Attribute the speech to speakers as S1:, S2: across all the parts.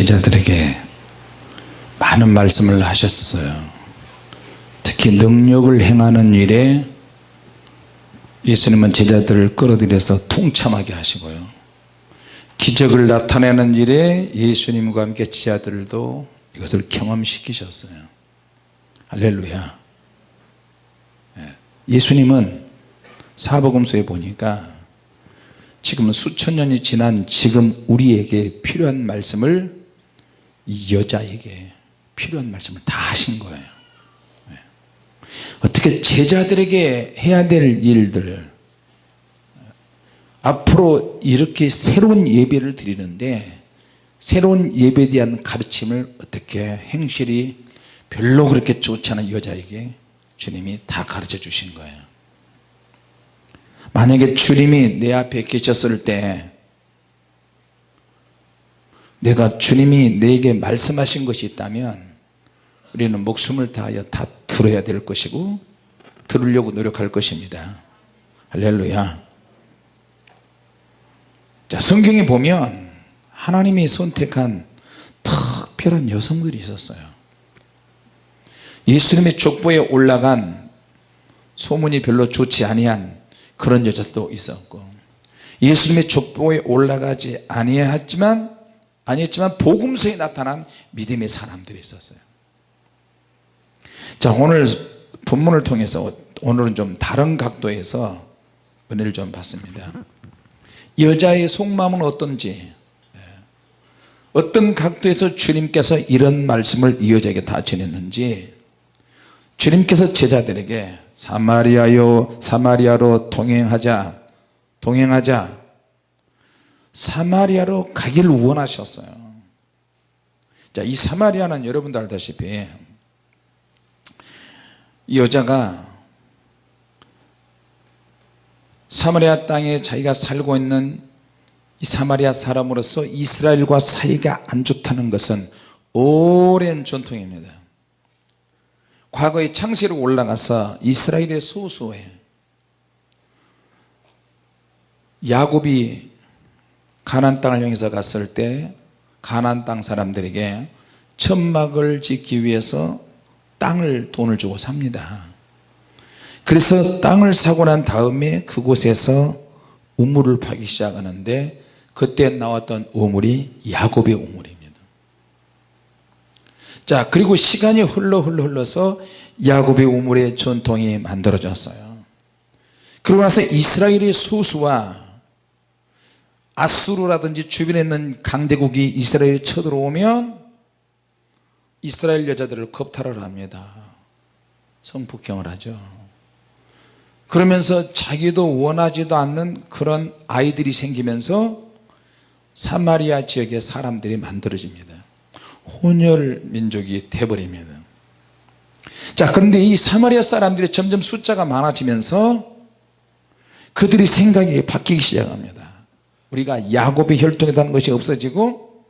S1: 제자들에게 많은 말씀을 하셨어요. 특히 능력을 행하는 일에 예수님은 제자들을 끌어들여서 통참하게 하시고요. 기적을 나타내는 일에 예수님과 함께 지하들도 이것을 경험시키셨어요. 할렐루야. 예. 예수님은 사복음서에 보니까 지금 수천 년이 지난 지금 우리에게 필요한 말씀을 이 여자에게 필요한 말씀을 다 하신 거예요 예. 어떻게 제자들에게 해야 될 일들 앞으로 이렇게 새로운 예배를 드리는데 새로운 예배에 대한 가르침을 어떻게 행실이 별로 그렇게 좋지 않은 여자에게 주님이 다 가르쳐 주신 거예요 만약에 주님이 내 앞에 계셨을 때 내가 주님이 내게 말씀하신 것이 있다면 우리는 목숨을 다하여 다 들어야 될 것이고 들으려고 노력할 것입니다. 할렐루야. 자 성경에 보면 하나님이 선택한 특별한 여성들이 있었어요. 예수님의 족보에 올라간 소문이 별로 좋지 아니한 그런 여자도 있었고 예수님의 족보에 올라가지 아니했지만 아니었지만 복음서에 나타난 믿음의 사람들이 있었어요 자 오늘 본문을 통해서 오늘은 좀 다른 각도에서 은혜를 좀 받습니다 여자의 속마음은 어떤지 예. 어떤 각도에서 주님께서 이런 말씀을 이 여자에게 다 전했는지 주님께서 제자들에게 사마리아요 사마리아로 동행하자 동행하자 사마리아로 가기를 원하셨어요. 자 이 사마리아는 여러분도 알다시피 이 여자가 사마리아 땅에 자기가 살고 있는 이 사마리아 사람으로서 이스라엘과 사이가 안 좋다는 것은 오랜 전통입니다. 과거에 창세로 올라가서 이스라엘의 소수에 야곱이 가난 땅을 향해서 갔을 때 가난 땅 사람들에게 천막을 짓기 위해서 땅을 돈을 주고 삽니다. 그래서 땅을 사고 난 다음에 그곳에서 우물을 파기 시작하는데 그때 나왔던 우물이 야곱의 우물입니다. 자 그리고 시간이 흘러 흘러 흘러서 야곱의 우물의 전통이 만들어졌어요. 그러고 나서 이스라엘의 소수와 아수르라든지 주변에 있는 강대국이 이스라엘에 쳐들어오면 이스라엘 여자들을 겁탈을 합니다. 성폭행을 하죠. 그러면서 자기도 원하지도 않는 그런 아이들이 생기면서 사마리아 지역의 사람들이 만들어집니다. 혼혈 민족이 돼버립니다. 자 그런데 이 사마리아 사람들이 점점 숫자가 많아지면서 그들의 생각이 바뀌기 시작합니다 우리가 야곱의 혈통이라는 것이 없어지고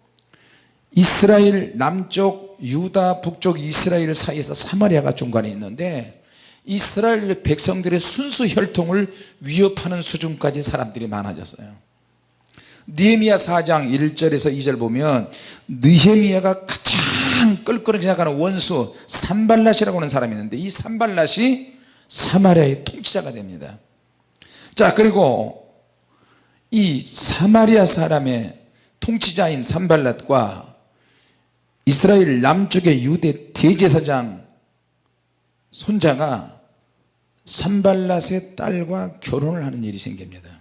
S1: 이스라엘 남쪽 유다 북쪽 이스라엘 사이에서 사마리아가 중간에 있는데 이스라엘 백성들의 순수 혈통을 위협하는 수준까지 사람들이 많아졌어요. 느헤미야 4장 1절에서 2절 보면 느헤미야가 가장 껄끄러기 시작하는 원수 산발랏이라고 하는 사람이 있는데 이 산발랏이 사마리아의 통치자가 됩니다. 자 그리고 이 사마리아 사람의 통치자인 산발랏과 이스라엘 남쪽의 유대 대제사장 손자가 산발랏의 딸과 결혼을 하는 일이 생깁니다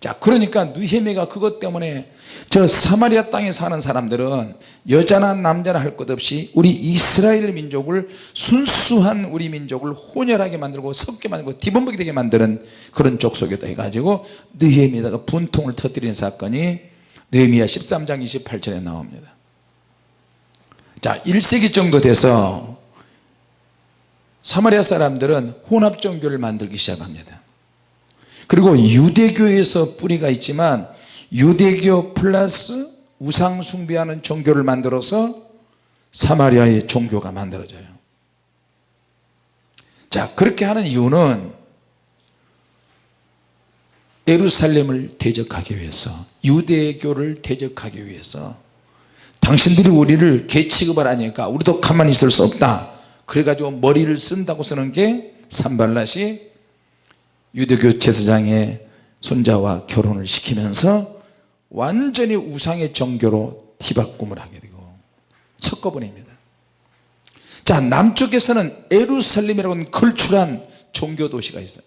S1: 자 그러니까 느헤미가 그것 때문에 저 사마리아 땅에 사는 사람들은 여자나 남자나 할 것 없이 우리 이스라엘 민족을 순수한 우리 민족을 혼혈하게 만들고 섞게 만들고 뒤범벅이 되게 만드는 그런 족속이다 해가지고 느헤미다가 분통을 터뜨리는 사건이 느헤미야 13장 28절에 나옵니다. 자 1세기 정도 돼서 사마리아 사람들은 혼합 종교를 만들기 시작합니다 그리고 유대교에서 뿌리가 있지만 유대교 플러스 우상 숭배하는 종교를 만들어서 사마리아의 종교가 만들어져요. 자 그렇게 하는 이유는 예루살렘을 대적하기 위해서 유대교를 대적하기 위해서 당신들이 우리를 개 취급을 하니까 우리도 가만히 있을 수 없다. 그래가지고 머리를 쓴다고 쓰는 게 산발랏이 유대교 제사장의 손자와 결혼을 시키면서 완전히 우상의 종교로 뒤바꿈을 하게 되고 섞어버립니다. 자 남쪽에서는 에루살렘이라고 하는 걸출한 종교 도시가 있어요.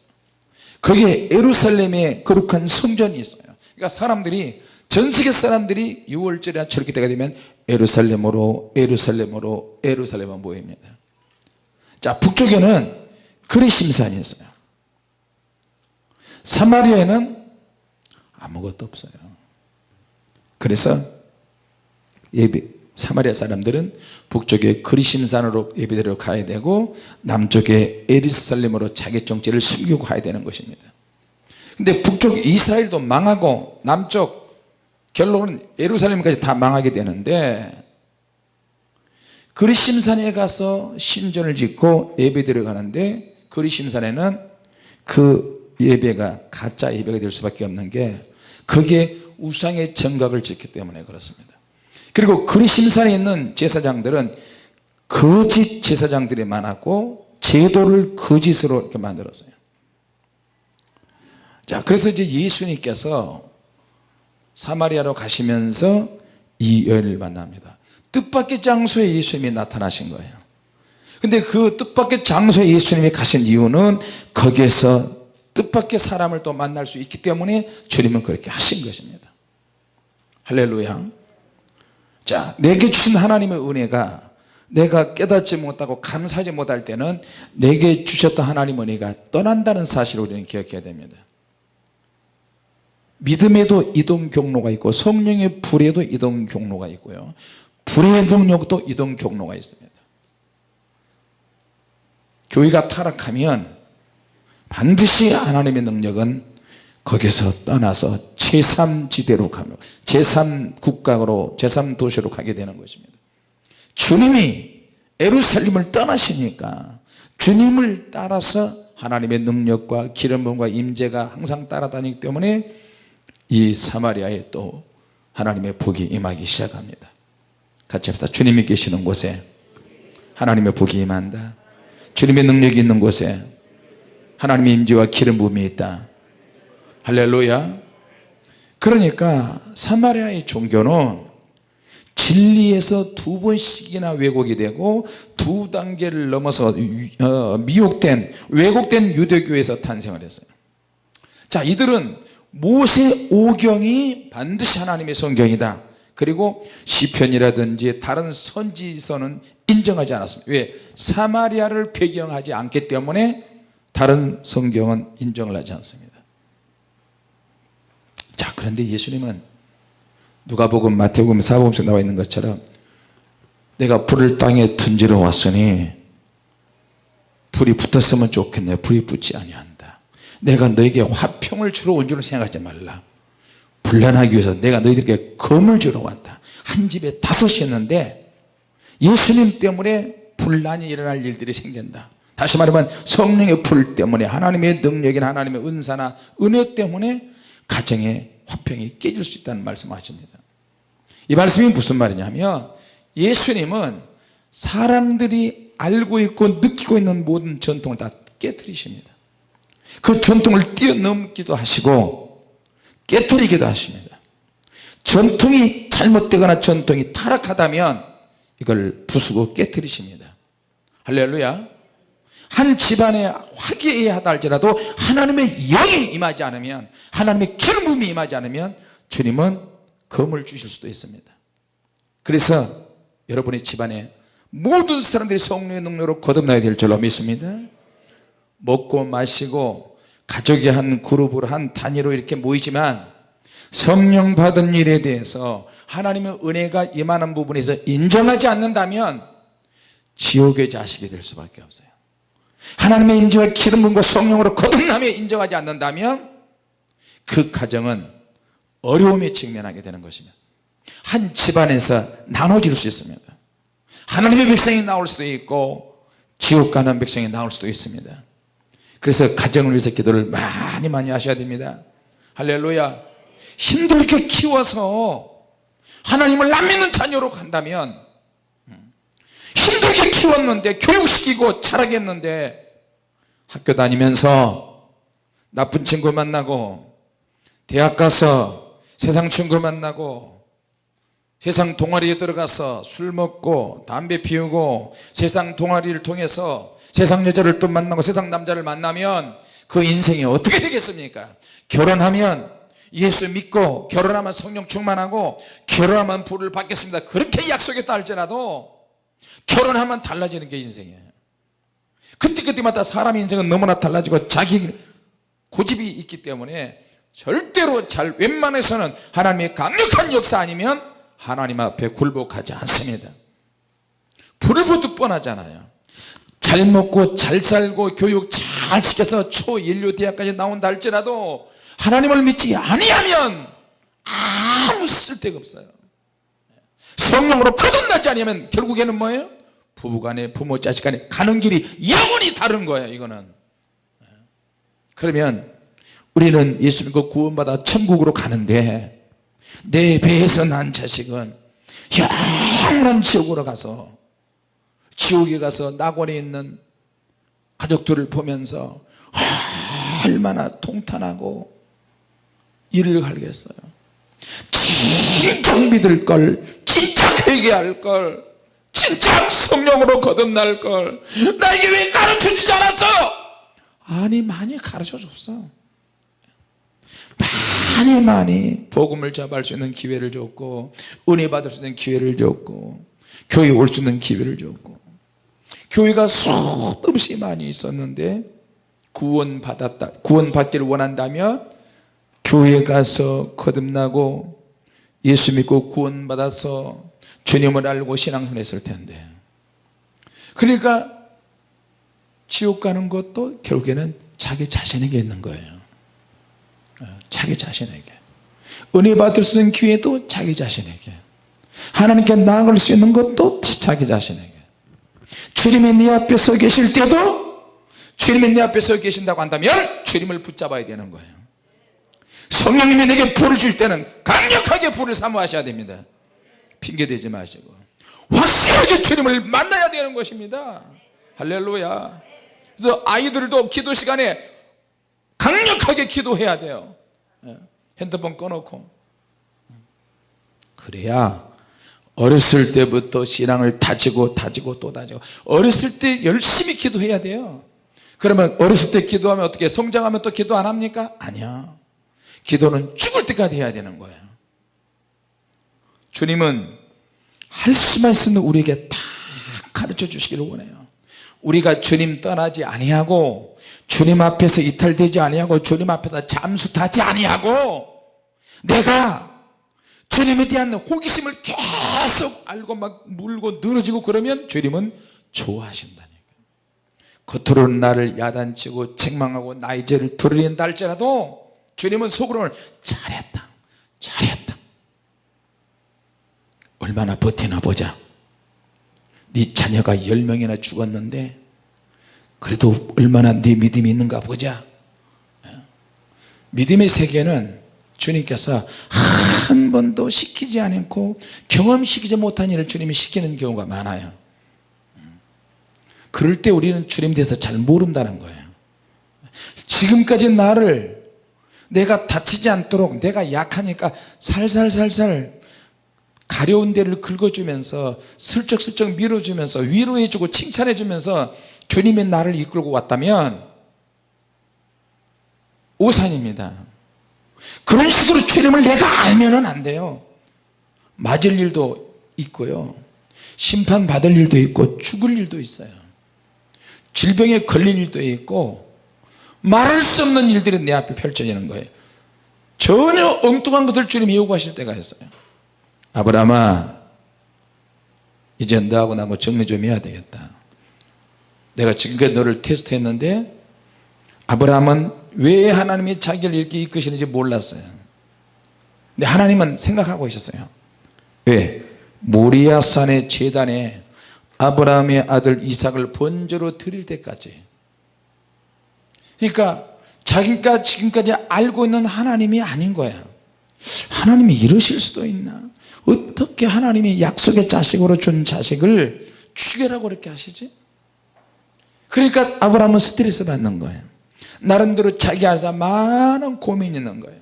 S1: 거기에 에루살렘에 거룩한 성전이 있어요. 그러니까 사람들이 전 세계 사람들이 6월절이나 저렇게 때가 되면 에루살렘으로 에루살렘으로 에루살렘으로 모입니다. 자 북쪽에는 그리심산이 있어요 사마리아에는 아무것도 없어요. 그래서 예배 사마리아 사람들은 북쪽에 그리심산으로 예배드리러 가야 되고 남쪽에 에르살렘으로 자기 정체를 숨기고 가야 되는 것입니다. 근데 북쪽 이스라엘도 망하고 남쪽 결론은 예루살렘까지 다 망하게 되는데 그리심산에 가서 신전을 짓고 예배드려 가는데 그리심산에는 그 예배가 가짜 예배가 될 수밖에 없는 게 거기에 우상의 정각을 짓기 때문에 그렇습니다. 그리고 그리심산에 있는 제사장들은 거짓 제사장들이 많았고 제도를 거짓으로 이렇게 만들었어요. 자 그래서 이제 예수님께서 사마리아로 가시면서 이 여인을 만납니다. 뜻밖의 장소에 예수님이 나타나신 거예요. 근데 그 뜻밖의 장소에 예수님이 가신 이유는 거기에서 뜻밖의 사람을 또 만날 수 있기 때문에 주님은 그렇게 하신 것입니다. 할렐루야. 자 내게 주신 하나님의 은혜가 내가 깨닫지 못하고 감사하지 못할 때는 내게 주셨던 하나님의 은혜가 떠난다는 사실을 우리는 기억해야 됩니다. 믿음에도 이동 경로가 있고 성령의 불에도 이동 경로가 있고요. 불의 능력도 이동 경로가 있습니다. 교회가 타락하면 반드시 하나님의 능력은 거기서 떠나서 제3지대로 가며 제3국가로 제3도시로 가게 되는 것입니다. 주님이 에루살림을 떠나시니까 주님을 따라서 하나님의 능력과 기름 부음과 임재가 항상 따라다니기 때문에 이 사마리아에 또 하나님의 복이 임하기 시작합니다. 같이 합시다. 주님이 계시는 곳에 하나님의 복이 임한다. 주님의 능력이 있는 곳에 하나님의 임재와 기름 부음이 있다. 할렐루야. 그러니까 사마리아의 종교는 진리에서 두 번씩이나 왜곡이 되고 두 단계를 넘어서 어, 미혹된 왜곡된 유대교에서 탄생을 했어요. 자 이들은 모세 오경이 반드시 하나님의 성경이다. 그리고 시편이라든지 다른 선지서는 인정하지 않았습니다. 왜? 사마리아를 배경하지 않기 때문에 다른 성경은 인정을 하지 않습니다. 자 그런데 예수님은 누가복음 마태복음 사복음에 나와 있는 것처럼 내가 불을 땅에 던지러 왔으니 불이 붙었으면 좋겠네. 불이 붙지 아니한다. 내가 너에게 화평을 주러 온 줄을 생각하지 말라. 불난하기 위해서 내가 너희들에게 검을 주러 왔다. 한 집에 다섯이었는데 예수님 때문에 분란이 일어날 일들이 생긴다 다시 말하면 성령의 불 때문에 하나님의 능력이나 하나님의 은사나 은혜 때문에 가정의 화평이 깨질 수 있다는 말씀을 하십니다. 이 말씀이 무슨 말이냐면 예수님은 사람들이 알고 있고 느끼고 있는 모든 전통을 다 깨뜨리십니다. 그 전통을 뛰어넘기도 하시고 깨뜨리기도 하십니다. 전통이 잘못되거나 전통이 타락하다면 이걸 부수고 깨뜨리십니다. 할렐루야 한 집안에 화기애애하다 할지라도 하나님의 영이 임하지 않으면 하나님의 기름 부음이 임하지 않으면 주님은 검을 주실 수도 있습니다. 그래서 여러분의 집안에 모든 사람들이 성령의 능력으로 거듭나야 될 줄로 믿습니다. 먹고 마시고 가족이 한 그룹으로 한 단위로 이렇게 모이지만 성령 받은 일에 대해서 하나님의 은혜가 임하는 부분에서 인정하지 않는다면 지옥의 자식이 될 수밖에 없어요 하나님의 인재와 기름 부음과 성령으로 거듭남에 인정하지 않는다면 그 가정은 어려움에 직면하게 되는 것입니다 한 집안에서 나눠질 수 있습니다. 하나님의 백성이 나올 수도 있고 지옥 가는 백성이 나올 수도 있습니다. 그래서 가정을 위해서 기도를 많이 많이 하셔야 됩니다. 할렐루야. 힘들게 키워서 하나님을 안 믿는 자녀로 간다면 힘들게 키웠는데 교육시키고 자라겠는데 학교 다니면서 나쁜 친구 만나고 대학 가서 세상 친구 만나고 세상 동아리에 들어가서 술 먹고 담배 피우고 세상 동아리를 통해서 세상 여자를 또 만나고 세상 남자를 만나면 그 인생이 어떻게 되겠습니까? 결혼하면 예수 믿고 결혼하면 성령 충만하고 결혼하면 불을 받겠습니다. 그렇게 약속했다 할지라도 결혼하면 달라지는 게 인생이에요. 그때그때마다 사람 인생은 너무나 달라지고 자기 고집이 있기 때문에 절대로 잘 웬만해서는 하나님의 강력한 역사 아니면 하나님 앞에 굴복하지 않습니다. 불을 보듯 뻔하잖아요. 잘 먹고 잘 살고 교육 잘 시켜서 초인류 대학까지 나온다 할지라도 하나님을 믿지 아니하면 아무 쓸데가 없어요 성령으로 거듭나지 않으면 결국에는 뭐예요? 부부간에 부모 자식간에 가는 길이 영원히 다른 거예요 이거는. 그러면 우리는 예수 믿고 구원받아 천국으로 가는데 내 배에서 난 자식은 영원한 지옥으로 가서 지옥에 가서 낙원에 있는 가족들을 보면서 얼마나 통탄하고 이를 갈겠어요 진짜 믿을 걸 진짜 회개할 걸 진짜 성령으로 거듭날 걸 나에게 왜 가르쳐 주지 않았어? 아니 많이 가르쳐 줬어. 많이 많이 복음을 잡을 수 있는 기회를 줬고 은혜 받을 수 있는 기회를 줬고 교회 올 수 있는 기회를 줬고 교회가 수없이 많이 있었는데 구원 받았다 구원 받기를 원한다면 교회 가서 거듭나고 예수 믿고 구원 받아서 주님을 알고 신앙생활했을 텐데. 그러니까 지옥 가는 것도 결국에는 자기 자신에게 있는 거예요. 어, 자기 자신에게. 은혜 받을 수 있는 기회도 자기 자신에게. 하나님께 나아갈 수 있는 것도 자기 자신에게. 주님이 네 앞에 서 계실 때도 주님이 네 앞에 서 계신다고 한다면 주님을 붙잡아야 되는 거예요 성령님이 내게 불을 줄 때는 강력하게 불을 사모하셔야 됩니다. 핑계대지 마시고. 확실하게 주님을 만나야 되는 것입니다. 할렐루야. 그래서 아이들도 기도 시간에 강력하게 기도해야 돼요. 예, 핸드폰 꺼놓고. 그래야 어렸을 때부터 신앙을 다지고 다지고 또 다지고 어렸을 때 열심히 기도해야 돼요. 그러면 어렸을 때 기도하면 어떻게? 성장하면 또 기도 안 합니까? 아니야 기도는 죽을 때까지 해야 되는 거예요. 주님은 할 수만 있으면 우리에게 다 가르쳐 주시기를 원해요. 우리가 주님 떠나지 아니하고 주님 앞에서 이탈되지 아니하고 주님 앞에서 잠수 타지 아니하고 내가 주님에 대한 호기심을 계속 알고 막 물고 늘어지고 그러면 주님은 좋아하신다니까 겉으로는 나를 야단치고 책망하고 나의 죄를 드러낸다 할지라도 주님은 속으로는 잘했다. 잘했다. 얼마나 버티나 보자. 네 자녀가 10명이나 죽었는데 그래도 얼마나 네 믿음이 있는가 보자. 믿음의 세계는 주님께서 한 번도 시키지 않고 경험시키지 못한 일을 주님이 시키는 경우가 많아요. 그럴 때 우리는 주님에 대해서 잘 모른다는 거예요. 지금까지 나를 내가 다치지 않도록 내가 약하니까 살살살살 가려운 데를 긁어주면서 슬쩍슬쩍 밀어주면서 위로해주고 칭찬해주면서 주님의 나를 이끌고 왔다면 오산입니다. 그런 식으로 주님을 내가 알면 안 돼요. 맞을 일도 있고요. 심판받을 일도 있고 죽을 일도 있어요. 질병에 걸릴 일도 있고 말할 수 없는 일들이 내 앞에 펼쳐지는 거예요. 전혀 엉뚱한 것을 주님이 요구하실 때가 있어요. 아브라함아 이제 너하고 나하고 정리 좀 해야 되겠다. 내가 지금까지 너를 테스트했는데 아브라함은 왜 하나님이 자기를 이렇게 이끄시는지 몰랐어요. 근데 하나님은 생각하고 있었어요. 왜? 모리아산의 재단에 아브라함의 아들 이삭을 번제로 드릴 때까지 그러니까 자기가 지금까지 알고 있는 하나님이 아닌 거야 하나님이 이러실 수도 있나? 어떻게 하나님이 약속의 자식으로 준 자식을 죽여라고 그렇게 하시지? 그러니까 아브라함은 스트레스 받는 거예요. 나름대로 자기 안에서 많은 고민이 있는 거예요.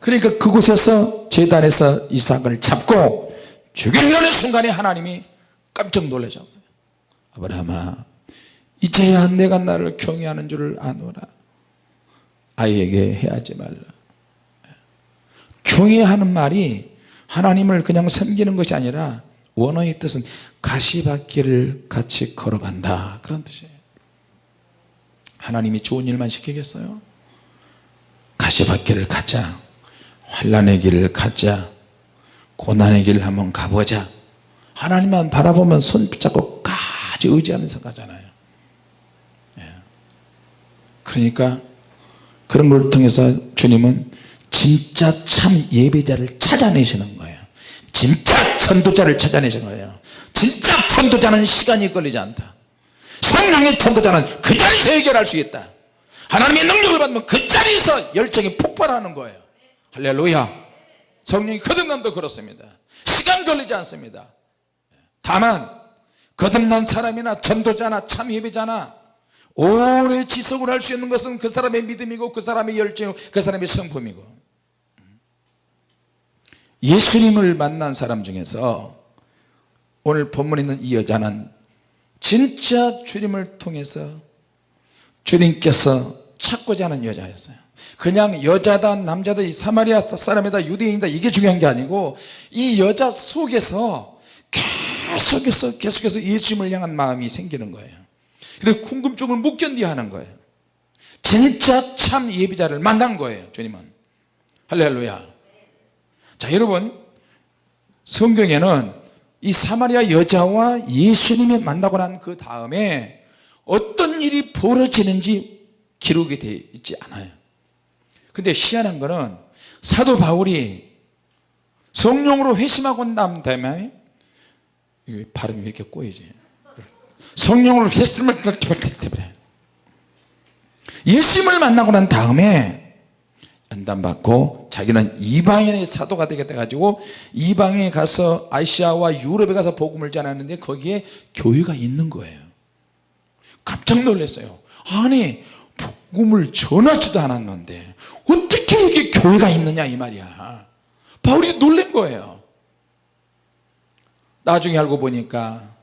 S1: 그러니까 그곳에서 재단에서 이삭을 잡고 죽이려는 순간에 하나님이 깜짝 놀라셨어요. 아브라함아 이제야 내가 나를 경외하는 줄을 아노라. 아이에게 해하지 말라. 경외하는 말이 하나님을 그냥 섬기는 것이 아니라 원어의 뜻은 가시밭길을 같이 걸어간다. 그런 뜻이에요. 하나님이 좋은 일만 시키겠어요? 가시밭길을 가자. 환란의 길을 가자. 고난의 길을 한번 가보자. 하나님만 바라보면 손 붙잡고 까지 의지하면서 가잖아요. 예. 그러니까 그런 걸 통해서 주님은 진짜 참 예배자를 찾아내시는 거예요. 진짜 전도자를 찾아내시는 거예요. 진짜 전도자는 시간이 걸리지 않다. 성령의 전도자는 그 자리에서 해결할 수 있다. 하나님의 능력을 받으면 그 자리에서 열정이 폭발하는 거예요. 할렐루야. 성령이 거듭남도 그렇습니다. 시간 걸리지 않습니다. 다만 거듭난 사람이나 전도자나 참 예배자나 오래 지속을 할 수 있는 것은 그 사람의 믿음이고 그 사람의 열정이고 그 사람의 성품이고. 예수님을 만난 사람 중에서 오늘 본문에 있는 이 여자는 진짜 주님을 통해서 주님께서 찾고자 하는 여자였어요. 그냥 여자다 남자다 이 사마리아 사람이다 유대인이다 이게 중요한 게 아니고 이 여자 속에서 계속해서 계속해서 예수님을 향한 마음이 생기는 거예요 그래서 궁금증을 못 견디어 하는 거예요. 진짜 참 예비자를 만난 거예요 주님은. 할렐루야. 자 여러분 성경에는 이 사마리아 여자와 예수님이 만나고 난 그 다음에 어떤 일이 벌어지는지 기록이 되어 있지 않아요. 근데 희한한 거는 사도 바울이 성령으로 회심하고 난 다음에 발음이 왜 이렇게 꼬이지 성령으로 회심을 예수님을 만나고 난 다음에 연단받고 자기는 이방인의 사도가 되겠다 가지고 이방에 가서 아시아와 유럽에 가서 복음을 전하는데 거기에 교회가 있는 거예요. 깜짝 놀랐어요. 아니 복음을 전하지도 않았는데 어떻게 이게 교회가 있느냐 이 말이야. 바울이 놀란 거예요. 나중에 알고 보니까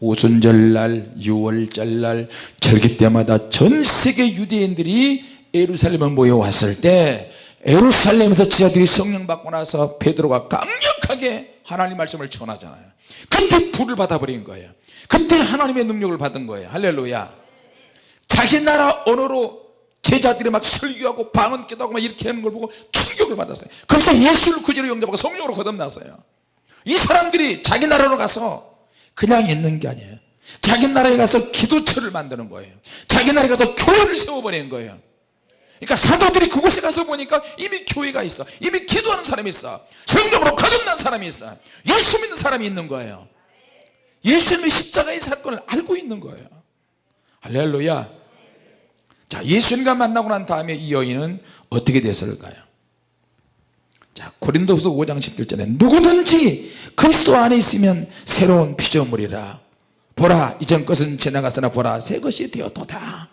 S1: 오순절날 유월절날 절기 때마다 전 세계 유대인들이 예루살렘에 모여왔을 때 예루살렘에서 지하들이 성령 받고 나서 베드로가 강력하게 하나님 말씀을 전하잖아요. 그때 불을 받아버린 거예요. 그때 하나님의 능력을 받은 거예요. 할렐루야. 자기 나라 언어로 제자들이 막 설교하고 방언 기도하고 막 이렇게 하는 걸 보고 충격을 받았어요. 그래서 예수를 그대로 영접하고 성령으로 거듭났어요. 이 사람들이 자기 나라로 가서 그냥 있는 게 아니에요. 자기 나라에 가서 기도처를 만드는 거예요. 자기 나라에 가서 교회를 세워버리는 거예요. 그러니까 사도들이 그곳에 가서 보니까 이미 교회가 있어. 이미 기도하는 사람이 있어. 성령으로 거듭난 사람이 있어. 예수 믿는 사람이 있는 거예요. 예수님의 십자가의 사건을 알고 있는 거예요. 할렐루야. 자 예수님과 만나고 난 다음에 이 여인은 어떻게 됐을까요 자 고린도후서 5장 10절에 누구든지 그리스도 안에 있으면 새로운 피조물이라. 보라 이전 것은 지나갔으나 보라. 새 것이 되었도다.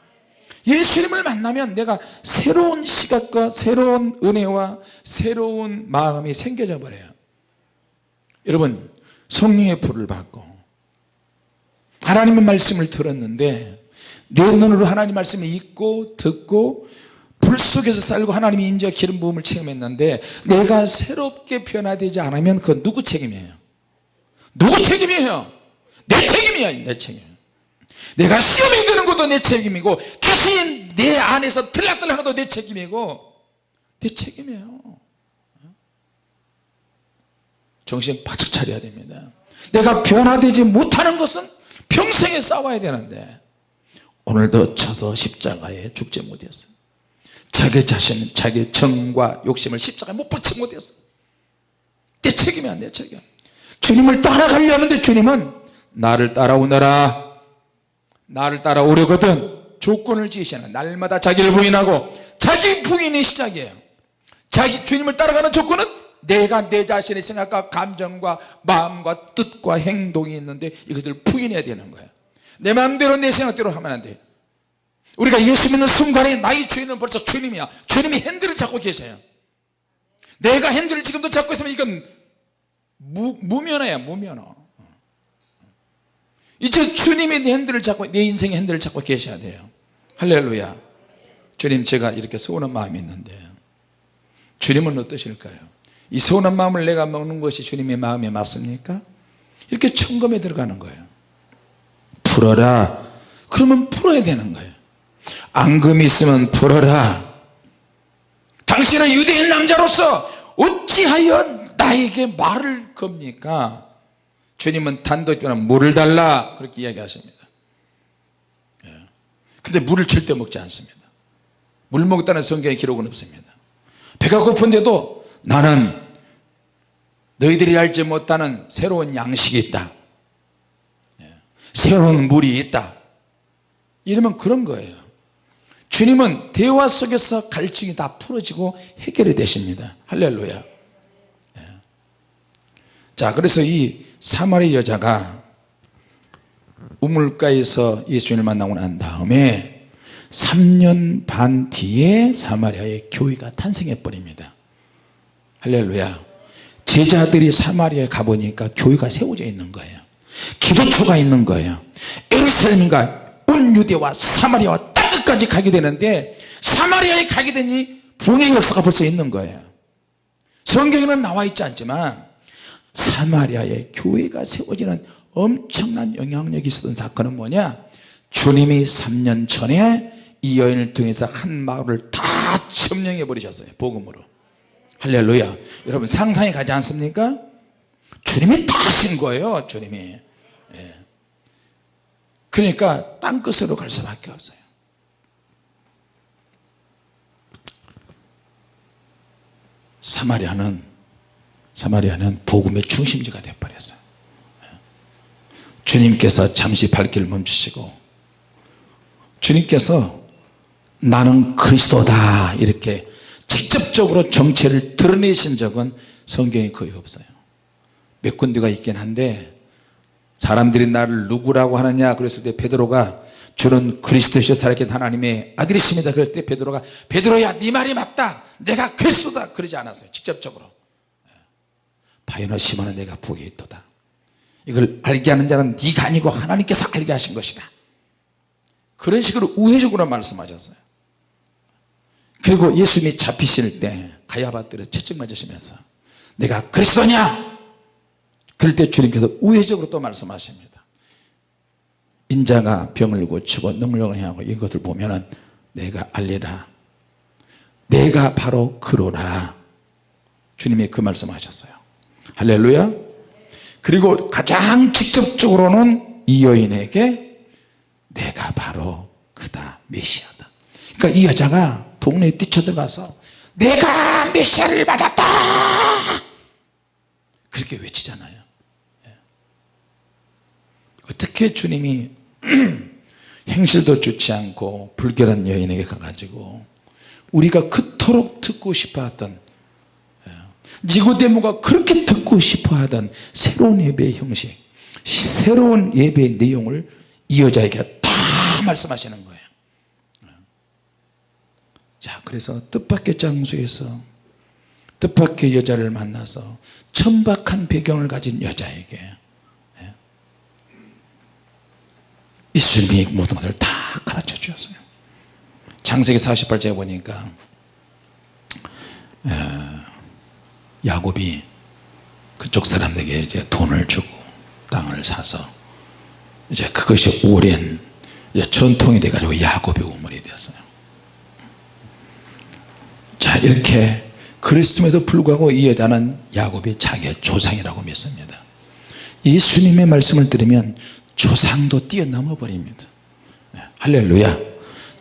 S1: 예수님을 만나면 내가 새로운 시각과 새로운 은혜와 새로운 마음이 생겨져 버려요. 여러분 성령의 불을 받고 하나님의 말씀을 들었는데 내 눈으로 하나님 말씀을 읽고 듣고 불 속에서 살고 하나님의 임재와 기름 부음을 체험했는데 내가 새롭게 변화되지 않으면 그건 누구 책임이에요? 누구 책임이에요? 내 책임이야 내 책임. 내가 시험이 드는 것도 내 책임이고 귀신이 내 안에서 들락들락해도 내 책임이고 내 책임이에요. 정신 바짝 차려야 됩니다. 내가 변화되지 못하는 것은 평생에 싸워야 되는데 오늘도 쳐서 십자가에 죽지 못했어요 자기 자신 자기 정과 욕심을 십자가에 못 박지 못했어요. 내 책임이야 내 책임. 주님을 따라가려는데 주님은 나를 따라오너라 나를 따라오려거든 조건을 지시하는 날마다 자기를 부인하고 자기 부인이 시작이에요. 자기 주님을 따라가는 조건은 내가 내 자신의 생각과 감정과 마음과 뜻과 행동이 있는데 이것을 부인해야 되는 거야. 내 마음대로 내 생각대로 하면 안돼 우리가 예수 믿는 순간에 나의 주인은 벌써 주님이야. 주님이 핸들을 잡고 계세요. 내가 핸들을 지금도 잡고 있으면 이건 무, 무면허야 무면허. 이제 주님이 내 핸들을 잡고 내 인생의 핸들을 잡고 계셔야 돼요. 할렐루야. 주님 제가 이렇게 서운한 마음이 있는데 주님은 어떠실까요? 이 서운한 마음을 내가 먹는 것이 주님의 마음에 맞습니까? 이렇게 청검에 들어가는 거예요. 풀어라. 그러면 풀어야 되는 거예요 앙금이 있으면 풀어라. 당신은 유대인 남자로서 어찌하여 나에게 말을 겁니까? 주님은 단도직입 물을 달라. 그렇게 이야기하십니다. 예. 근데 물을 절대 먹지 않습니다. 물 먹었다는 성경의 기록은 없습니다. 배가 고픈데도 나는 너희들이 알지 못하는 새로운 양식이 있다. 예. 새로운 물이 있다. 이러면 그런 거예요 주님은 대화 속에서 갈증이 다 풀어지고 해결이 되십니다. 할렐루야. 예. 자 그래서 이 사마리 여자가 우물가에서 예수님을 만나고 난 다음에 3년 반 뒤에 사마리아의 교회가 탄생해 버립니다. 할렐루야. 제자들이 사마리아에 가보니까 교회가 세워져 있는 거예요. 기도초가 있는 거예요. 에루살렘과 온 유대와 사마리아와 땅끝까지 가게 되는데 사마리아에 가게 되니 부흥의 역사가 벌써 있는 거예요. 성경에는 나와 있지 않지만 사마리아의 교회가 세워지는 엄청난 영향력이 있었던 사건은 뭐냐? 주님이 3년 전에 이 여인을 통해서 한 마을을 다 점령해 버리셨어요 복음으로. 할렐루야. 여러분 상상이 가지 않습니까? 주님이 다 하신 거예요 주님이. 예. 그러니까 땅끝으로 갈 수밖에 없어요 사마리아는 사마리아는 복음의 중심지가 되어버렸어요. 주님께서 잠시 발길을 멈추시고 주님께서 나는 그리스도다 이렇게 직접적으로 정체를 드러내신 적은 성경에 거의 없어요. 몇 군데가 있긴 한데 사람들이 나를 누구라고 하느냐 그랬을 때 베드로가 주는 그리스도시여 살아계신 하나님의 아들이십니다. 그럴 때 베드로가 베드로야 네 말이 맞다. 내가 그리스도다. 그러지 않았어요. 직접적으로. 바요나 시마는 내가 복이 있도다. 이걸 알게 하는 자는 네가 아니고 하나님께서 알게 하신 것이다. 그런 식으로 우회적으로 말씀하셨어요. 그리고 예수님이 잡히실 때 가야바들을 채찍 맞으시면서 내가 그리스도냐? 그럴 때 주님께서 우회적으로 또 말씀하십니다 인자가 병을 고치고 능력을 행하고 이것을 보면은 내가 알리라. 내가 바로 그로라. 주님이 그 말씀하셨어요. 할렐루야. 그리고 가장 직접적으로는 이 여인에게 내가 바로 그다 메시아다. 그러니까 이 여자가 동네에 뛰쳐들어가서 내가 메시아를 받았다! 그렇게 외치잖아요. 예. 어떻게 주님이 행실도 좋지 않고 불결한 여인에게 가가지고 우리가 그토록 듣고 싶어하던 예, 니고데모가 그렇게 듣고 싶어하던 새로운 예배의 형식 새로운 예배의 내용을 이 여자에게 다 말씀하시는 거예요 예. 자 그래서 뜻밖의 장소에서 뜻밖의 여자를 만나서 천박한 배경을 가진 여자에게 예수님이 모든 것을 다 가르쳐 주었어요. 창세기 48장에 보니까 야곱이 그쪽 사람에게 이제 돈을 주고 땅을 사서 이제 그것이 오랜 전통이 돼 가지고 야곱의 우물이 되었어요. 자 이렇게 그랬음에도 불구하고 이 여자는 야곱이 자기의 조상이라고 믿습니다. 예수님의 말씀을 들으면 조상도 뛰어넘어 버립니다. 네, 할렐루야.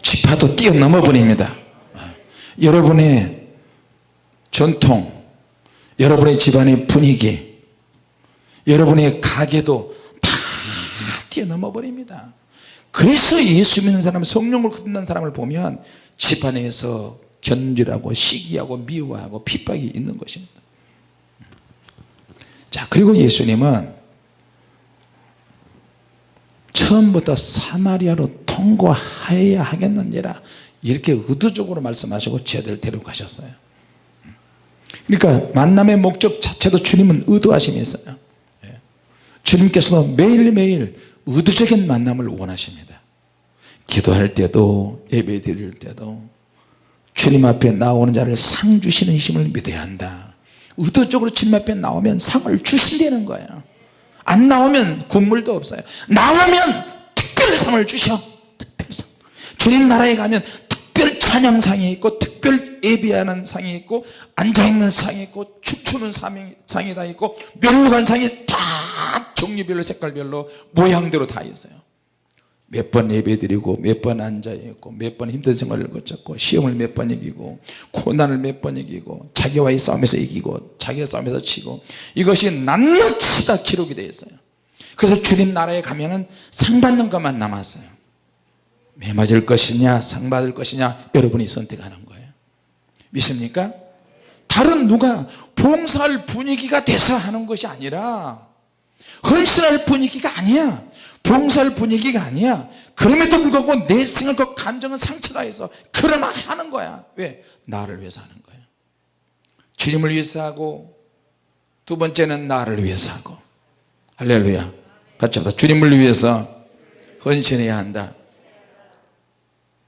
S1: 지파도 뛰어넘어 버립니다. 네, 여러분의 전통 여러분의 집안의 분위기 여러분의 가게도 다 뛰어넘어 버립니다. 그래서 예수 믿는 사람 성령을 거듭난 사람을 보면 집안에서 견질하고 시기하고 미워하고 핍박이 있는 것입니다. 그리고 예수님은 처음부터 사마리아로 통과해야 하겠는지라 이렇게 의도적으로 말씀하시고 제들 데리고 가셨어요. 그러니까 만남의 목적 자체도 주님은 의도하심이 있어요. 예. 주님께서도 매일매일 의도적인 만남을 원하십니다. 기도할 때도 예배 드릴 때도 주님 앞에 나오는 자를 상 주시는 힘을 믿어야 한다. 의도적으로 주님 앞에 나오면 상을 주신다는 거예요 안 나오면 국물도 없어요. 나오면 특별상을 주셔. 특별상. 주님 나라에 가면 특별 찬양상이 있고 특별 예비하는 상이 있고 앉아있는 상이 있고 춤추는 상이 다 있고 멸류관 상이 다 종류별로 색깔별로 모양대로 다 있어요 몇 번 예배 드리고 몇 번 앉아있고 몇 번 힘든 생활을 거쳤고 시험을 몇 번 이기고 고난을 몇 번 이기고 자기와의 싸움에서 이기고 자기의 싸움에서 치고 이것이 낱낱이 다 기록이 되어 있어요. 그래서 주님 나라에 가면 은 상 받는 것만 남았어요. 매 맞을 것이냐 상 받을 것이냐 여러분이 선택하는 거예요. 믿습니까? 다른 누가 봉사할 분위기가 돼서 하는 것이 아니라 헌신할 분위기가 아니야 봉사할 분위기가 아니야. 그럼에도 불구하고 내 생각과 감정은 상처가 있어 그러나 하는 거야. 왜? 나를 위해서 하는 거야. 주님을 위해서 하고 두 번째는 나를 위해서 하고. 할렐루야. 같이 하다. 주님을 위해서 헌신해야 한다.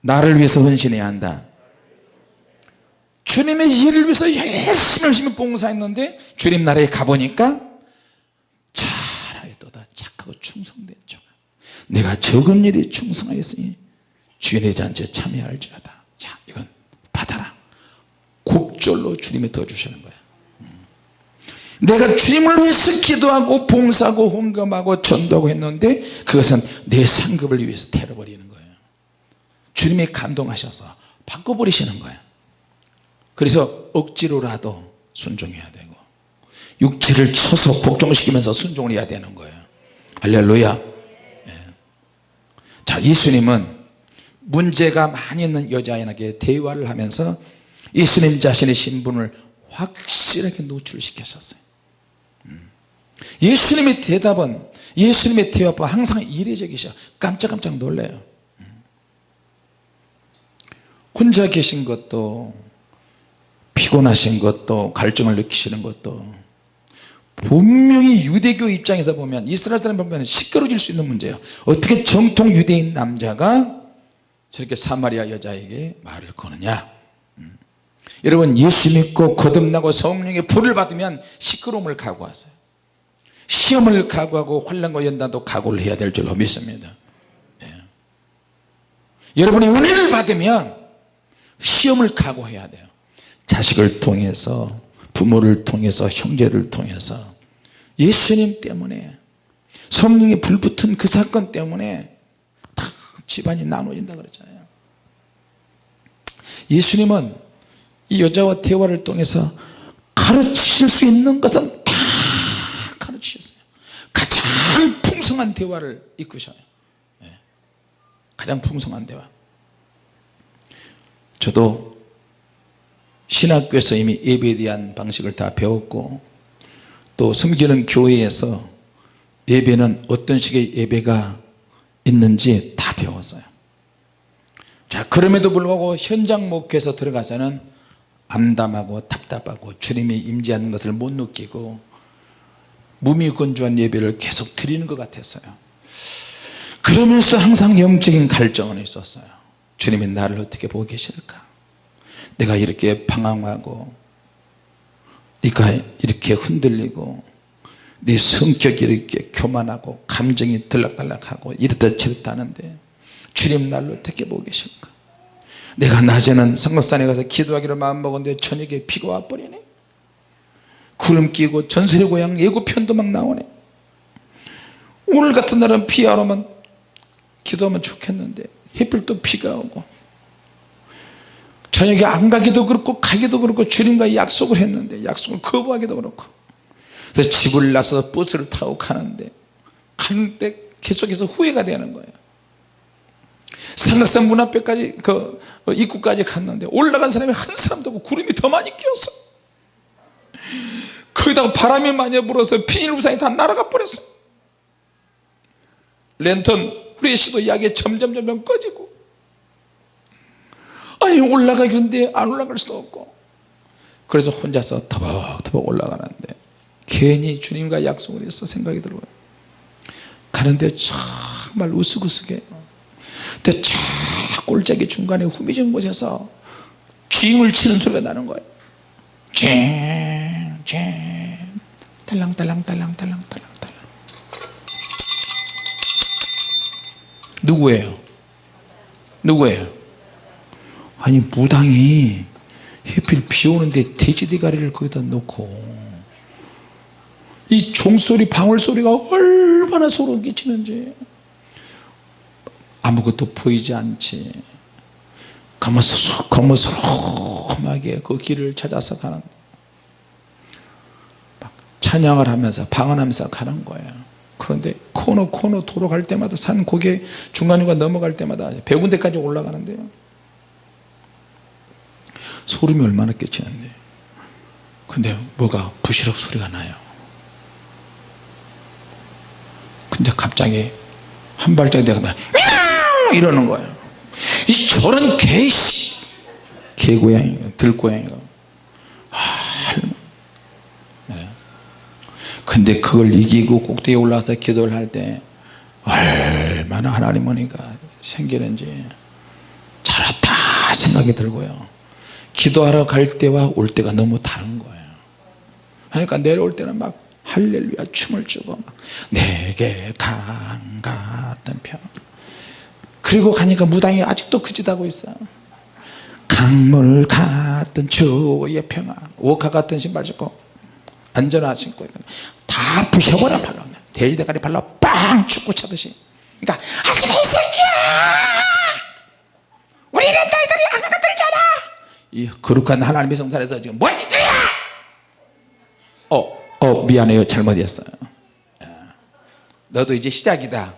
S1: 나를 위해서 헌신해야 한다. 주님의 일을 위해서 열심히 열심히 봉사했는데 주님 나라에 가보니까 잘하였도다 착하고 충성된 종 내가 적은 일에 충성하였으니 주인의 잔치에 참여할지어다. 자 이건 받아라. 곡절로 주님이 더 주시는 거야. 음. 내가 주님을 위해서 기도하고 봉사하고 헌금하고 전도하고 했는데 그것은 내 상급을 위해서 태워버리는 거예요 주님이 감동하셔서 바꿔버리시는 거예요 그래서 억지로라도 순종해야 되고 육체를 쳐서 복종시키면서 순종을 해야 되는 거예요 할렐루야. 예. 자 예수님은 문제가 많이 있는 여자에게 대화를 하면서 예수님 자신의 신분을 확실하게 노출시켰었어요 음. 예수님의 대답은 예수님의 대화가 항상 이례적이셔 깜짝깜짝 놀래요 음. 혼자 계신 것도 피곤하신 것도 갈증을 느끼시는 것도 분명히 유대교 입장에서 보면 이스라엘 사람 보면 시끄러질 수 있는 문제예요. 어떻게 정통 유대인 남자가 저렇게 사마리아 여자에게 말을 거느냐? 음. 여러분 예수 믿고 거듭나고 성령의 불을 받으면 시끄러움을 각오하세요. 시험을 각오하고 환란과 연단도 각오를 해야 될 줄로 믿습니다. 예. 여러분이 은혜를 받으면 시험을 각오해야 돼요. 자식을 통해서 부모를 통해서 형제를 통해서 예수님 때문에 성령이 불붙은 그 사건 때문에 다 집안이 나눠진다 그랬잖아요. 예수님은 이 여자와 대화를 통해서 가르치실 수 있는 것은 다 가르치셨어요. 가장 풍성한 대화를 이끄셔요. 예. 가장 풍성한 대화. 저도 신학교에서 이미 예배에 대한 방식을 다 배웠고 또 섬기는 교회에서 예배는 어떤 식의 예배가 있는지 다 배웠어요. 자 그럼에도 불구하고 현장 목회에서 들어가서는 암담하고 답답하고 주님이 임재하는 것을 못 느끼고 무미건조한 예배를 계속 드리는 것 같았어요. 그러면서 항상 영적인 갈증은 있었어요. 주님이 나를 어떻게 보고 계실까 내가 이렇게 방황하고 네가 이렇게 흔들리고 네 성격이 이렇게 교만하고 감정이 들락달락하고 이렇다 저렇다 하는데 주님 날로 어떻게 보고 계실까? 내가 낮에는 성곽산에 가서 기도하기로 마음먹었는데 저녁에 비가 와버리네. 구름 끼고 전설의 고향 예고편도 막 나오네. 오늘 같은 날은 비 안 오면 기도하면 좋겠는데 햇빛도 비가 오고 저녁에 안 가기도 그렇고 가기도 그렇고 주님과 약속을 했는데 약속을 거부하기도 그렇고. 그래서 집을 나서 버스를 타고 가는데 가는데 계속해서 후회가 되는 거예요. 삼각산 문 앞에까지 그 입구까지 갔는데 올라간 사람이 한 사람도 없고 구름이 더 많이 끼었어. 그 거기다가 바람이 많이 불어서 비닐 우산이 다 날아가 버렸어. 랜턴 우리의 시도 이야기 점점 점점 꺼지고 아니 올라가겠는데 안 올라갈 수도 없고. 그래서 혼자서 터벅터벅 올라가는데 괜히 주님과 약속을 해서 생각이 들어요. 가는데 정말 우스구스게. 근데 저 꼴짝이 중간에 후미진 곳에서 쥐을 치는 소리가 나는 거예요. 쨍쨍. 딸랑딸랑딸랑딸랑딸랑딸랑. 누구예요? 누구예요? 아니 무당이 해필 비 오는데 돼지 대가리를 거기다 놓고 이 종소리 방울소리가 얼마나 소름 끼치는지 아무것도 보이지 않지. 거머스름하게 그 길을 찾아서 가는 막 찬양을 하면서 방언하면서 가는 거예요. 그런데 코너 코너 도로 갈 때마다 산 고개 중간중간 넘어갈 때마다 배 군데까지 올라가는데요 소름이 얼마나 끼치는데. 근데 뭐가 부시럭 소리가 나요. 근데 갑자기 한 발짝 내가 이러는 거예요. 이 저런 개 개고양이가 들고양이가. 아, 네. 근데 그걸 이기고 꼭대기에 올라가서 기도를 할 때 얼마나 하나님 은혜가 생기는지 잘했다 생각이 들고요 기도하러 갈 때와 올 때가 너무 다른 거예요. 그러니까 내려올 때는 막 할렐루야 춤을 추고 막 내게 강 같은 평 그리고 가니까 무당이 아직도 그짓하고 있어 강물 같은 주의 평화. 오카 같은 신발 신고 안전화 신고 다 부셔버려 발로 돼지대가리 발로 빵 축구 차듯이. 그러니까 하지마 이 새끼야! 우리는 너희들이 안 건들잖아 이 거룩한 하나님의 성산에서 지금 뭔 짓이야? 어, 어 미안해요. 잘못했어요. 너도 이제 시작이다.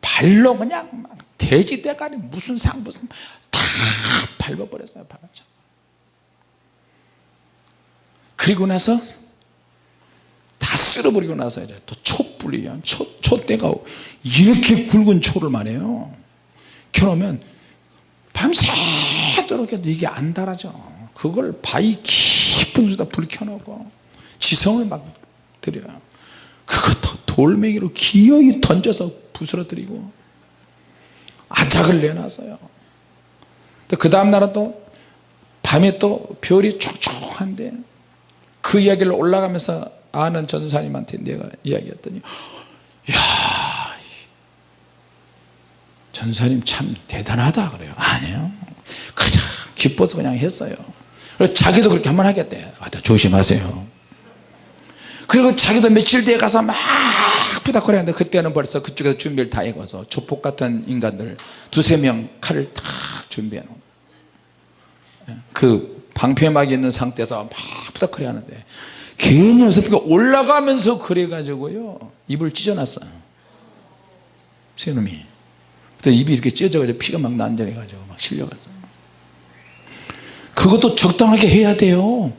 S1: 발로 그냥 막 돼지 대가리 무슨 상 무슨 다 밟아버렸어요 발라차. 그리고 나서 다 쓸어버리고 나서 이제 또 촛불이야 초, 촛대가 이렇게 굵은 초를 말해요. 켜놓으면 밤새 도록 해도 이게 안 달아져. 그걸 바위 깊은 곳에다 불 켜놓고 지성을 막 들여요 그것도 돌멩이로 기어이 던져서 부스러뜨리고 아작을 내놨어요. 그 다음날은 또 밤에 또 별이 촉촉한데 그 이야기를 올라가면서 아는 전사님한테 내가 이야기했더니 야 전사님 참 대단하다 그래요. 아니요. 가장 기뻐서 그냥 했어요. 그래서 자기도 그렇게 한번 하겠대. 아, 조심하세요. 그리고 자기도 며칠 뒤에 가서 막 부닥거리는데 그때는 벌써 그쪽에서 준비를 다 해가서 조폭 같은 인간들 두세 명 칼을 다 준비해 놓은 그 방패막이 있는 상태에서 막 부닥거리 하는데 괜히 어설프게 올라가면서 그래 가지고요. 입을 찢어놨어요. 새놈이 그때 입이 이렇게 찢어져 가지고 피가 막 난전해 가지고 막 실려갔어요 그것도 적당하게 해야 돼요.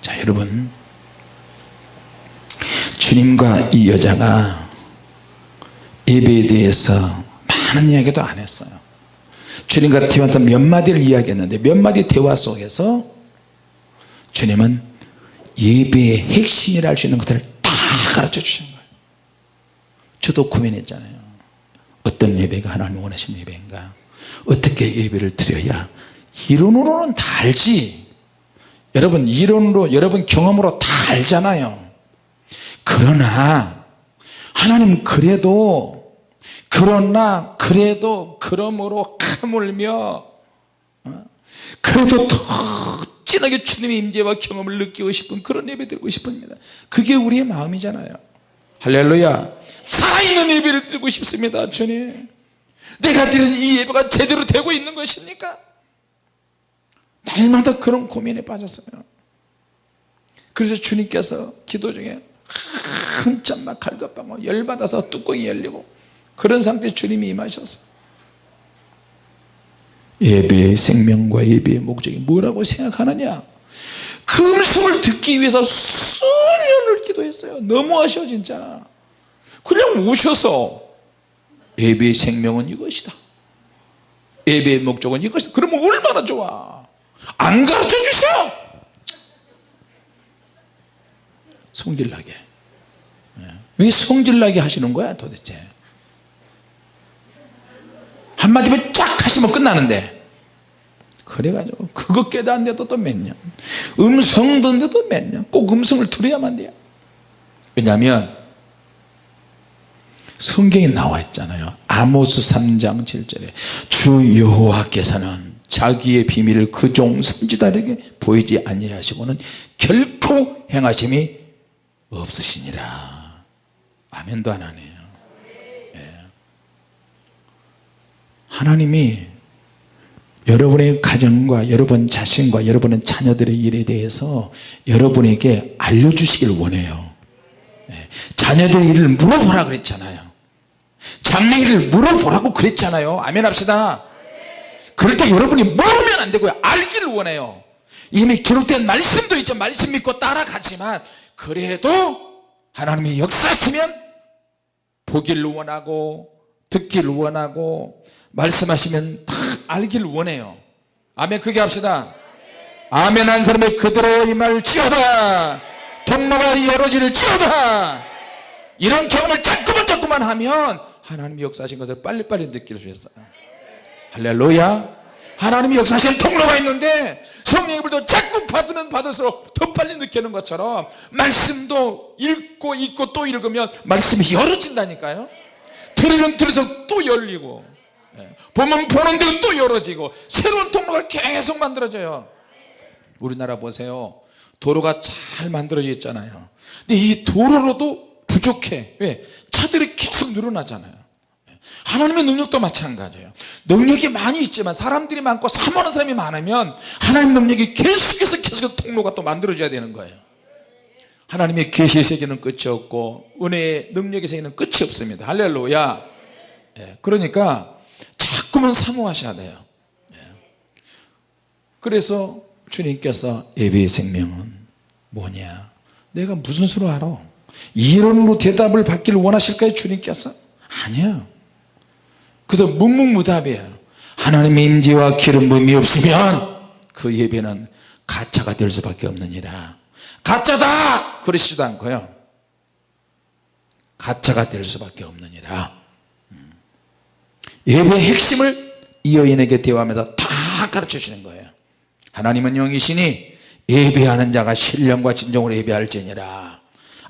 S1: 자 여러분. 주님과 이 여자가 예배에 대해서 많은 이야기도 안 했어요. 주님과 대화한 몇 마디를 이야기했는데 몇 마디 대화 속에서 주님은 예배의 핵심이라 할 수 있는 것들을 다 가르쳐 주신 저도 고민했잖아요. 어떤 예배가 하나님 원하시는 예배인가? 어떻게 예배를 드려야 이론으로는 다 알지. 여러분 이론으로 여러분 경험으로 다 알잖아요. 그러나 하나님 그래도 그러나 그래도 그러므로 하물며 어? 그래도 더 진하게 주님의 임재와 경험을 느끼고 싶은 그런 예배 드리고 싶습니다. 그게 우리의 마음이잖아요. 할렐루야 살아있는 예배를 드리고 싶습니다 주님. 내가 드리는 이 예배가 제대로 되고 있는 것입니까? 날마다 그런 고민에 빠졌어요. 그래서 주님께서 기도 중에 한참 막 갈급하고 열받아서 뚜껑이 열리고 그런 상태 주님이 임하셨어 예배의 생명과 예배의 목적이 뭐라고 생각하느냐? 그 음성을 듣기 위해서 수년을 기도했어요. 너무하셔 진짜 그냥 오셔서 예배의 생명은 이것이다. 예배의 목적은 이것이다. 그러면 얼마나 좋아? 안 가르쳐 주셔! 성질나게. 예. 왜 성질나게 하시는 거야 도대체? 한마디면 쫙 하시면 끝나는데. 그래가지고 그거 깨닫는데도 또 몇년. 음성 듣는데도 몇년꼭 음성을 들어야만 돼요. 왜냐하면 성경에 나와 있잖아요. 아모스 3장 7절에 주 여호와께서는 자기의 비밀을 그 종 선지자에게 보이지 아니하시고는 결코 행하심이 없으시니라. 아멘도 안 하네요. 예. 하나님이 여러분의 가정과 여러분 자신과 여러분의 자녀들의 일에 대해서 여러분에게 알려주시길 원해요. 예. 자녀들 일을 물어보라 그랬잖아요 장래 일을 물어보라고 그랬잖아요. 아멘 합시다. 그럴 때 여러분이 모르면 안 되고요. 알기를 원해요. 이미 기록된 말씀도 있죠. 말씀 믿고 따라가지만 그래도 하나님이 역사하시면 보기를 원하고 듣기를 원하고 말씀하시면 다 알기를 원해요. 아멘 그게 합시다. 아멘 한 사람이 그대로 임할 지어다 통로가 열어지를 지어다 이런 경험을 자꾸만 자꾸만 하면 하나님이 역사하신 것을 빨리빨리 느낄 수 있어요 할렐루야. 하나님이 역사하시는 통로가 있는데 성령의 불도 자꾸 받으면 받을수록 더 빨리 느끼는 것처럼 말씀도 읽고 읽고 또 읽으면 말씀이 열어진다니까요. 들으면 들을수록 또 열리고 예. 보면 보는 대로 또 열어지고 새로운 통로가 계속 만들어져요. 우리나라 보세요. 도로가 잘 만들어져 있잖아요. 근데 이 도로로도 부족해. 왜? 차들이 계속 늘어나잖아요 하나님의 능력도 마찬가지예요. 능력이 많이 있지만 사람들이 많고 사모하는 사람이 많으면 하나님 능력이 계속해서 계속 통로가 또 만들어져야 되는 거예요. 하나님의 계시의 세계는 끝이 없고 은혜의 능력의 세계는 끝이 없습니다. 할렐루야. 예, 그러니까 자꾸만 사모하셔야 돼요. 예. 그래서 주님께서 예배의 생명은 뭐냐? 내가 무슨 수로 알아? 이론으로 대답을 받기를 원하실까요 주님께서? 아니야 그래서 묵묵무답이에요. 하나님의 임재와 기름 부음이 없으면 그 예배는 가짜가 될 수밖에 없느니라. 가짜다! 그러시지도 않고요. 가짜가 될 수밖에 없느니라. 음. 예배의 핵심을 이 여인에게 대화하면서 다 가르쳐 주시는 거예요. 하나님은 영이시니 예배하는 자가 신령과 진정으로 예배할지니라.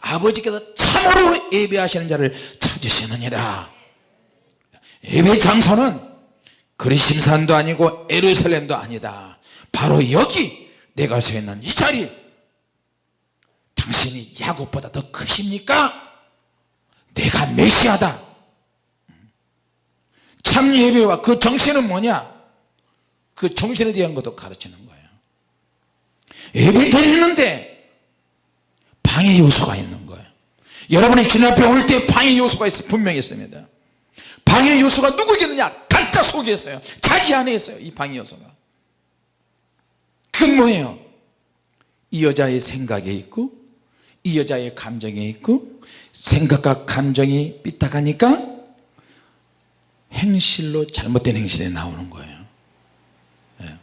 S1: 아버지께서 참으로 예배하시는 자를 찾으시느니라 예배 장소는 그리심산도 아니고 에르살렘도 아니다. 바로 여기 내가 서 있는 이 자리. 당신이 야곱보다 더 크십니까? 내가 메시아다. 참 예배와 그 정신은 뭐냐? 그 정신에 대한 것도 가르치는 거예요. 예배 드리는데 방해 요소가 있는 거예요. 여러분이 주님 앞에 올 때 방해 요소가 있어 분명히 있습니다 방해 요소가 누구겠느냐? 각자 속에 있어요. 자기 안에 있어요 이 방해 요소가. 그건 뭐예요? 이 여자의 생각에 있고 이 여자의 감정에 있고 생각과 감정이 삐딱하니까 행실로 잘못된 행실에 나오는 거예요. 예.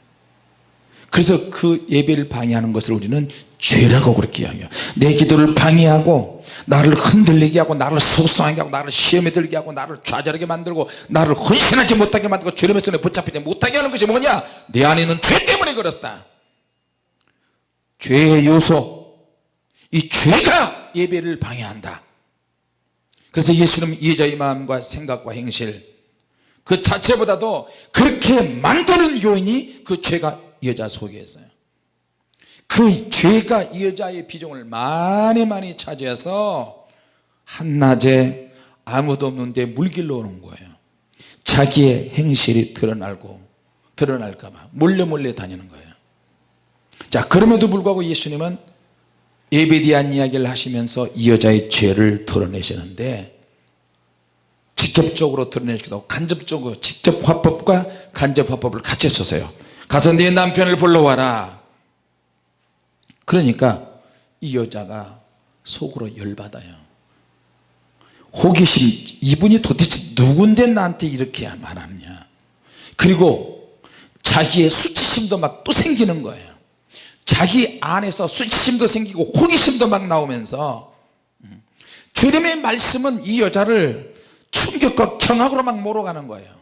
S1: 그래서 그 예배를 방해하는 것을 우리는 죄라고 그렇게 이야기해요. 내 기도를 방해하고 나를 흔들리게 하고 나를 속상하게 하고 나를 시험에 들게 하고 나를 좌절하게 만들고 나를 헌신하지 못하게 만들고 주님의 손에 붙잡히지 못하게 하는 것이 뭐냐? 내 안에 있는 죄 때문에 그렇다. 죄의 요소 이 죄가 예배를 방해한다. 그래서 예수는 이 여자의 마음과 생각과 행실 그 자체보다도 그렇게 만드는 요인이 그 죄가 여자 속에 있어요 그 죄가 이 여자의 비중을 많이 많이 차지해서 한낮에 아무도 없는데 물길로 오는 거예요. 자기의 행실이 드러날고 드러날까봐 몰래 몰래 다니는 거예요. 자 그럼에도 불구하고 예수님은 예배에 대한 이야기를 하시면서 이 여자의 죄를 드러내시는데 직접적으로 드러내시기도 간접적으로 직접 화법과 간접 화법을 같이 썼어요. 가서 네 남편을 불러와라 그러니까 이 여자가 속으로 열받아요. 호기심 이분이 도대체 누군데 나한테 이렇게 말하느냐. 그리고 자기의 수치심도 막 또 생기는 거예요. 자기 안에서 수치심도 생기고 호기심도 막 나오면서 음, 주님의 말씀은 이 여자를 충격과 경악으로 막 몰아가는 거예요.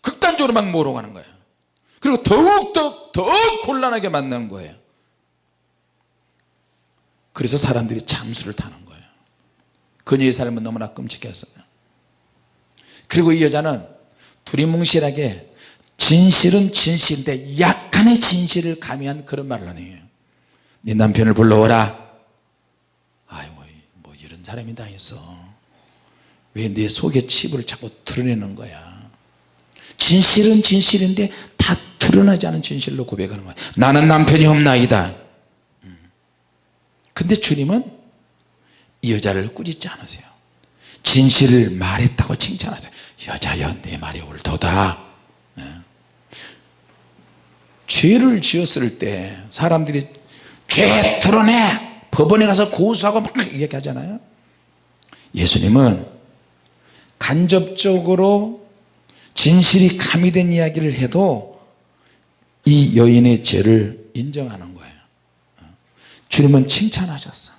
S1: 극단적으로 막 몰아가는 거예요. 그리고 더욱더 더욱 곤란하게 만드는 거예요 그래서 사람들이 잠수를 타는 거예요. 그녀의 삶은 너무나 끔찍했어요. 그리고 이 여자는 두리뭉실하게 진실은 진실인데 약간의 진실을 가미한 그런 말을 하네요. 네 남편을 불러오라. 아이고 뭐 이런 사람이 다 있어 왜 내 속의 칩을 자꾸 드러내는 거야? 진실은 진실인데 다 드러나지 않은 진실로 고백하는 거야. 나는 남편이 없나이다. 음. 근데 주님은 이 여자를 꾸짖지 않으세요. 진실을 말했다고 칭찬하세요. 여자여 내 말이 옳도다. 예. 죄를 지었을 때 사람들이 죄 드러내! 법원에 가서 고소하고 막 얘기하잖아요. 예수님은 간접적으로 진실이 가미된 이야기를 해도 이 여인의 죄를 인정하는 거예요 주님은 칭찬하셨어.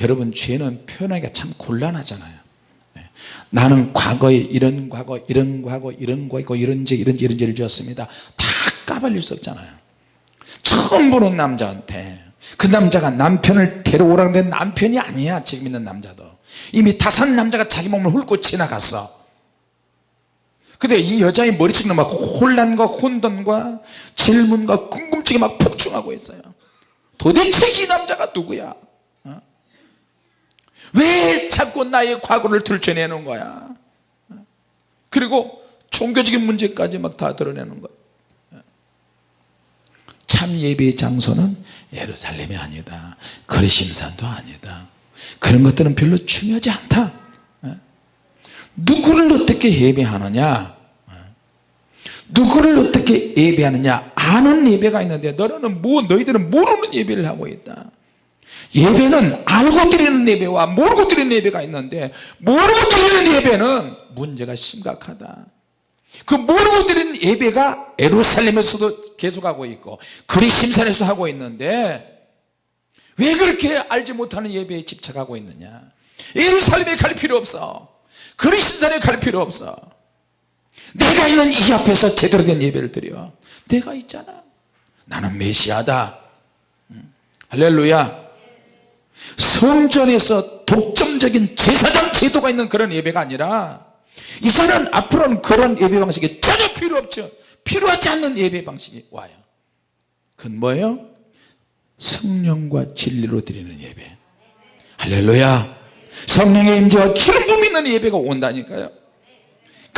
S1: 여러분 죄는 표현하기가 참 곤란하잖아요. 네. 나는 과거에 이런 과거 이런 과거 이런 과거 이런 죄 이런 죄 이런 죄를 지었습니다. 다 까발릴 수 없잖아요. 처음 보는 남자한테. 그 남자가 남편을 데려오라는 데 남편이 아니야 지금 있는 남자도. 이미 다섯 남자가 자기 몸을 훑고 지나갔어. 근데 이 여자의 머릿속에 막 혼란과 혼돈과 질문과 궁금증이 막 폭증하고 있어요 도대체 이 남자가 누구야? 어? 왜 자꾸 나의 과거를 들춰내는 거야? 어? 그리고 종교적인 문제까지 막 다 드러내는 거야 어? 참 예배의 장소는 예루살렘이 아니다. 거리심산도 아니다. 그런 것들은 별로 중요하지 않다. 누구를 어떻게 예배하느냐 누구를 어떻게 예배하느냐? 아는 예배가 있는데 너는 뭐 너희들은 모르는 예배를 하고 있다. 예배는 알고 드리는 예배와 모르고 드리는 예배가 있는데 모르고 드리는 예배는 문제가 심각하다. 그 모르고 드리는 예배가 에루살렘에서도 계속하고 있고 그리심산에서도 하고 있는데 왜 그렇게 알지 못하는 예배에 집착하고 있느냐? 예루살렘에 갈 필요 없어. 그리스산에 갈 필요 없어 내가 있는 이 앞에서 제대로 된 예배를 드려. 내가 있잖아. 나는 메시아다. 음. 할렐루야. 성전에서 독점적인 제사장 제도가 있는 그런 예배가 아니라 이제는 앞으로는 그런 예배 방식이 전혀 필요 없죠. 필요하지 않는 예배 방식이 와요. 그건 뭐예요? 성령과 진리로 드리는 예배. 할렐루야. 성령의 임재와 기름 부음 있는 예배가 온다니까요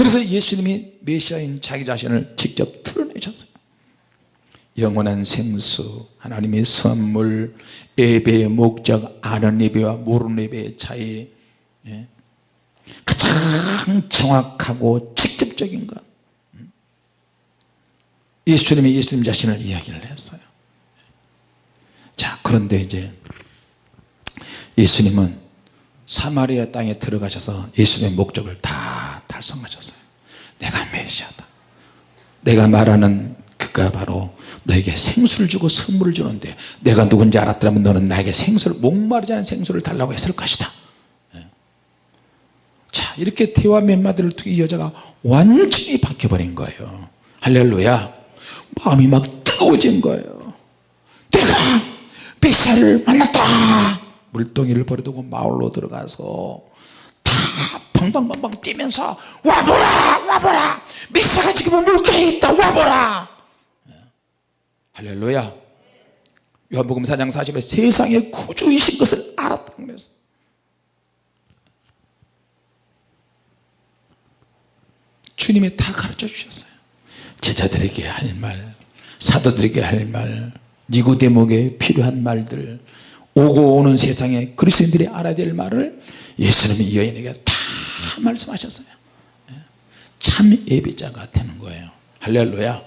S1: 그래서 예수님이 메시아인 자기 자신을 직접 드러내셨어요. 영원한 생수 하나님의 선물 예배의 목적 아는 예배와 모르는 예배의 차이 예? 가장 정확하고 직접적인 것. 예수님이 예수님 자신을 이야기를 했어요. 자 그런데 이제 예수님은 사마리아 땅에 들어가셔서 예수님의 목적을 다 달성하셨어요 메시아다. 내가 말하는 그가 바로 너에게 생수를 주고 선물을 주는데 내가 누군지 알았더라면 너는 나에게 생수를 목마르지 않은 생수를 달라고 했을 것이다. 예. 자 이렇게 대화 몇 마디를 두고 이 여자가 완전히 바뀌어버린 거예요. 할렐루야. 마음이 막 뜨거워진 거예요. 내가 메시아를 만났다. 물동이를 버려두고 마을로 들어가서 다 방방방방 뛰면서 와보라 와보라. 미사가 지금 물가에 있다 와보라. 예. 할렐루야. 요한복음 4장 40에 세상의 구주이신 것을 알았다 그랬어. 주님이 다 가르쳐 주셨어요. 제자들에게 할 말 사도들에게 할말 니고데목에 필요한 말들 오고 오는 세상에 그리스도인들이 알아야 될 말을 예수님이 여인에게 다 말씀하셨어요. 예. 참 예배자가 되는 거예요. 할렐루야.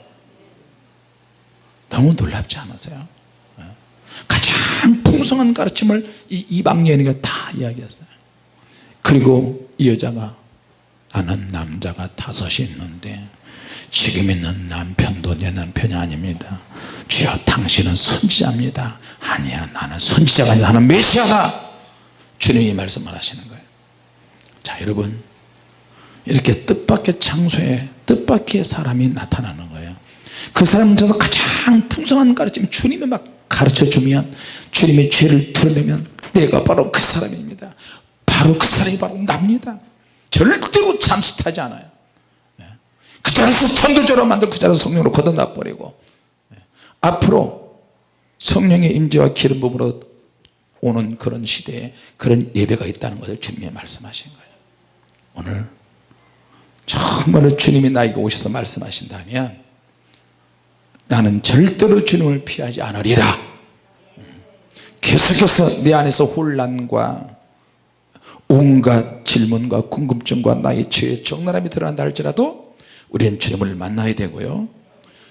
S1: 너무 놀랍지 않으세요? 어? 가장 풍성한 가르침을 이 이방연이가 다 이야기했어요. 그리고 이 여자가 나는 남자가 다섯이 있는데 지금 있는 남편도 내 남편이 아닙니다. 주여 당신은 선지자입니다. 아니야 나는 선지자가 아니라 나는 메시아다. 주님이 말씀을 하시는 거예요 자 여러분. 이렇게 뜻밖의 장소에 뜻밖의 사람이 나타나는 거예요. 그 저도 가장 풍성한 가르침 주님이 막 가르쳐 주면 주님의 죄를 드러내면 내가 바로 그 사람입니다. 바로 그 사람이 바로 납니다. 절대로 잠수 타지 않아요. 네. 그 자리에서 천도적으로 만들 그 자리에서 성령으로 걷어놔 버리고 네. 앞으로 성령의 임재와 기름 부음으로 오는 그런 시대에 그런 예배가 있다는 것을 주님이 말씀하신 거예요 오늘 정말로 주님이 나에게 오셔서 말씀하신다면 나는 절대로 주님을 피하지 않으리라. 계속해서 내 안에서 혼란과 온갖 질문과 궁금증과 나의 죄의 적나라함이 드러난다 할지라도 우리는 주님을 만나야 되고요.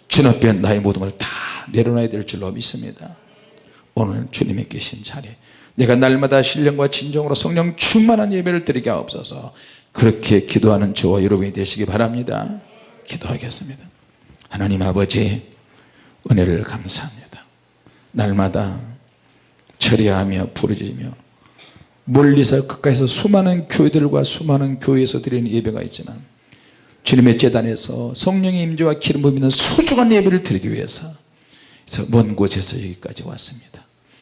S1: 주님 앞에 나의 모든 걸 다 내려놔야 될 줄로 믿습니다. 오늘 주님의 계신 자리에 내가 날마다 신령과 진정으로 성령 충만한 예배를 드리게 하옵소서 그렇게 기도하는 저와 여러분이 되시기 바랍니다. 기도하겠습니다. 하나님 아버지 은혜를 감사합니다. 날마다 처리하며 부르짖으며 멀리서 가까이서 수많은 교회들과 수많은 교회에서 드리는 예배가 있지만 주님의 재단에서 성령의 임재와 기름 부음 있는 소중한 예배를 드리기 위해서 먼 곳에서 여기까지 왔습니다